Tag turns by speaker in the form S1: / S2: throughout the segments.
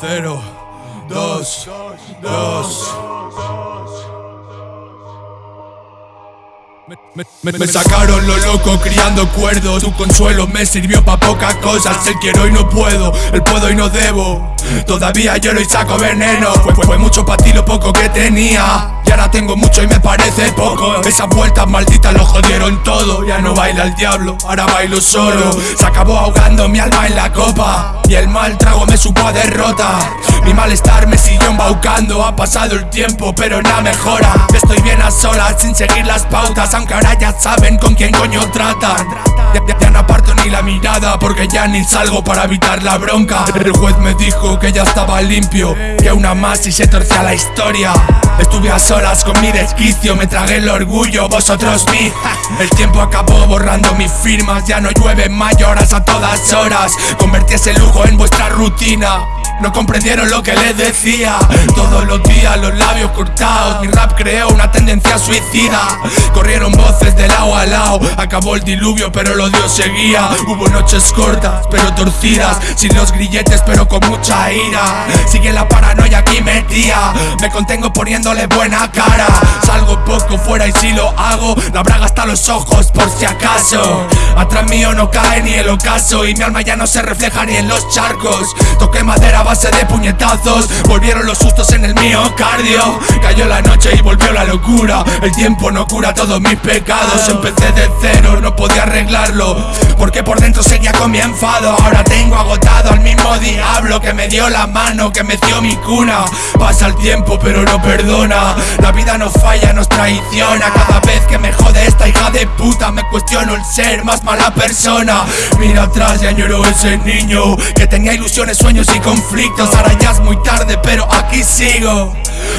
S1: 2, 0, 2, 2. Me, me, sacaron lo loco criando cuerdos. Tu consuelo me sirvió pa' pocas cosas. El quiero y no puedo, el puedo y no debo Todavía lloro y saco veneno. Fue, fue, fue mucho para ti lo poco que tenía. Y ahora tengo mucho y me parece poco. Esas vueltas malditas lo jodieron todo. Ya no baila el diablo, ahora bailo solo. Se acabó ahogando mi alma en la copa. Y el mal trago me supo a derrota. Mi malestar me siguió embaucando. Ha pasado el tiempo pero nada mejora. Estoy bien a solas sin seguir las pautas Aunque ahora ya saben con quién coño tratan ya, no aparto ni la mirada porque ya ni salgo para evitar la bronca. El juez me dijo que ya estaba limpio Que una más y se torcía la historia. Estuve a solas con mi desquicio, me tragué el orgullo, vosotros mí El tiempo acabó borrando mis firmas, ya no llueve mayoras a todas horas. Convertí ese lujo en vuestra rutina no comprendieron lo que les decía. Todos los días los labios cortados. Mi rap creó una tendencia suicida. Corrieron voces de lado a lado. Acabó el diluvio pero el odio seguía. Hubo noches cortas pero torcidas. Sin los grilletes pero con mucha ira. Sigue la paranoia aquí metía Me contengo poniéndole buena cara. Salgo poco fuera y si lo hago. La braga hasta los ojos por si acaso. Atrás mío no cae ni el ocaso. Y mi alma ya no se refleja ni en los charcos. Toqué madera base de puñetazos. Volvieron los sustos en el miocardio. Cayó la noche y volvió la locura. El tiempo no cura todos mis pecados. Empecé de cero, no podía arreglarlo. Porque por dentro seguía con mi enfado. Ahora tengo agotado al mismo diablo Que me dio la mano, que me dio mi cuna. Pasa el tiempo pero no perdona. La vida no falla, nos traiciona. Cada vez que me jode esta hija de puta Me cuestiono el ser más mala persona. Mira atrás y añoro ese niño Que tenía ilusiones, sueños y conflictos Ahora ya es muy tarde pero aquí sigo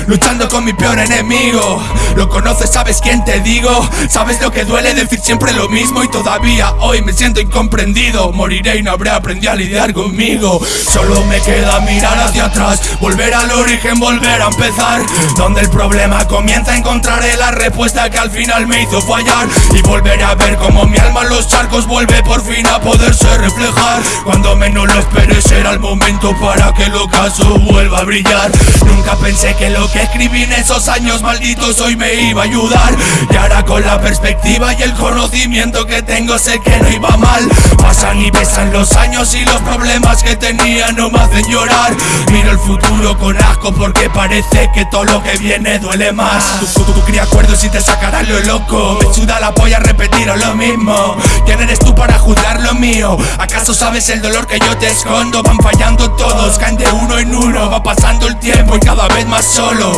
S1: Luchando con mi peor enemigo. Lo conoces, sabes quién te digo Sabes lo que duele decir siempre lo mismo Y todavía hoy me siento incomprendido. Moriré y no habré aprendido a lidiar conmigo Solo me queda mirar hacia atrás Volver al origen, volver a empezar Donde el problema comienza encontraré la respuesta que al final me hizo fallar. Y volveré a ver cómo mi alma en los charcos vuelve por fin a poderse reflejar Cuando menos lo esperé será el momento para que el ocaso vuelva a brillar. Nunca pensé que lo que escribí en esos años malditos hoy me iba a ayudar. Y ahora con la perspectiva y el conocimiento que tengo sé que no iba mal. Pasan y besan los años y los problemas que tenía no me hacen llorar. Miro el futuro con asco porque parece que todo lo que viene duele más. Tu, tu, cría acuerdos y te sacarás lo loco. Me suda la polla repetir lo mismo. ¿Quién eres tú para juzgar lo mío? ¿Acaso sabes el dolor que yo te escondo? Van fallando todos, caen de uno en uno. Va pasando el tiempo y cada vez más solo.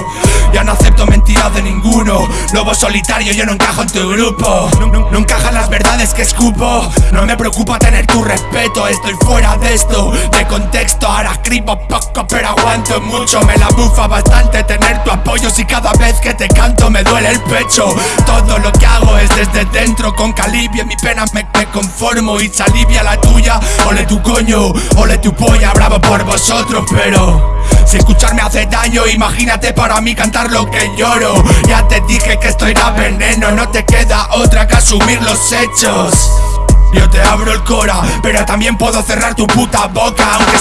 S1: Ya no acepto mentiras de ninguno. Lobo solitario, yo no encajo en tu grupo. No, encajan las verdades que escupo. No me preocupa tener tu respeto. Estoy fuera de esto, de contexto. Ahora escribo poco pero aguanto mucho. Me la bufa bastante tener tu apoyo. Si cada vez que te canto me duele el Todo lo que hago es desde dentro Con calibia mi pena me, conformo Y se alivia la tuya. Ole tu coño, ole tu polla Bravo por vosotros pero si escucharme hace daño, imagínate para mí cantar lo que lloro. Ya te dije que estoy da veneno, no te queda otra que asumir los hechos. Yo te abro el cora, pero también puedo cerrar tu puta boca Aunque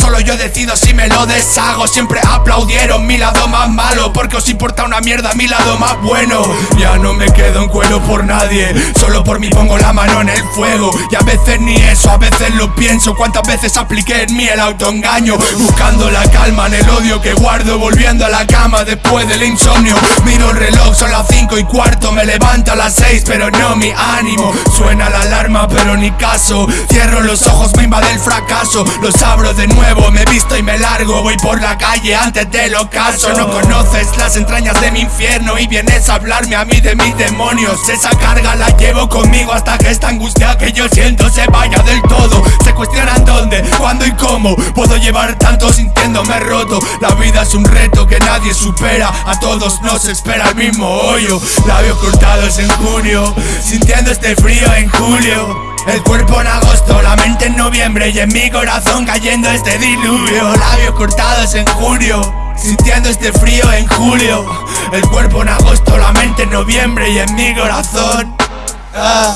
S1: Solo yo decido si me lo deshago. Siempre aplaudieron mi lado más malo. Porque os importa una mierda mi lado más bueno. Ya no me quedo en cuero por nadie. Solo por mí pongo la mano en el fuego. Y a veces ni eso, a veces lo pienso. Cuántas veces apliqué en mí el autoengaño Buscando la calma en el odio que guardo. Volviendo a la cama después del insomnio. Miro el reloj, son las 5 y cuarto. Me levanto a las 6 pero no mi ánimo. Suena la alarma pero ni caso. Cierro los ojos, me invade el fracaso abro de nuevo, me visto y me largo Voy por la calle antes del ocaso. No conoces las entrañas de mi infierno Y vienes a hablarme a mí de mis demonios. Esa carga la llevo conmigo hasta que esta angustia que yo siento se vaya del todo. Se cuestionan dónde, cuándo y cómo Puedo llevar tanto sintiéndome roto. La vida es un reto que nadie supera A todos nos espera el mismo hoyo. Labios cortados en junio Sintiendo este frío en julio el cuerpo en agosto, la mente en noviembre Y en mi corazón cayendo este diluvio. Labios cortados en junio Sintiendo este frío en julio. El cuerpo en agosto, la mente en noviembre Y en mi corazón. Ah.